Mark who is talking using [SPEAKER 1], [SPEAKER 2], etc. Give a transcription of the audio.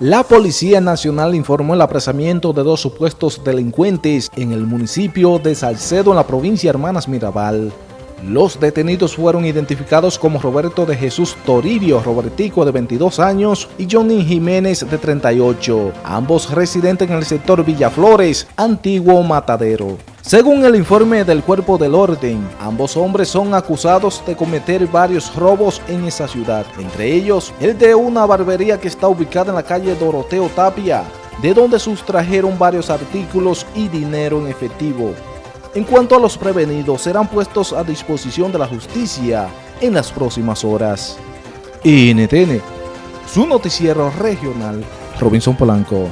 [SPEAKER 1] La Policía Nacional informó el apresamiento de dos supuestos delincuentes en el municipio de Salcedo en la provincia Hermanas Mirabal. Los detenidos fueron identificados como Roberto de Jesús Toribio Robertico de 22 años y Johnny Jiménez de 38, ambos residentes en el sector Villaflores, antiguo Matadero. Según el informe del Cuerpo del Orden, ambos hombres son acusados de cometer varios robos en esa ciudad, entre ellos el de una barbería que está ubicada en la calle Doroteo Tapia, de donde sustrajeron varios artículos y dinero en efectivo. En cuanto a los prevenidos, serán puestos a disposición de la justicia en las próximas horas. NTN, su noticiero regional, Robinson Polanco.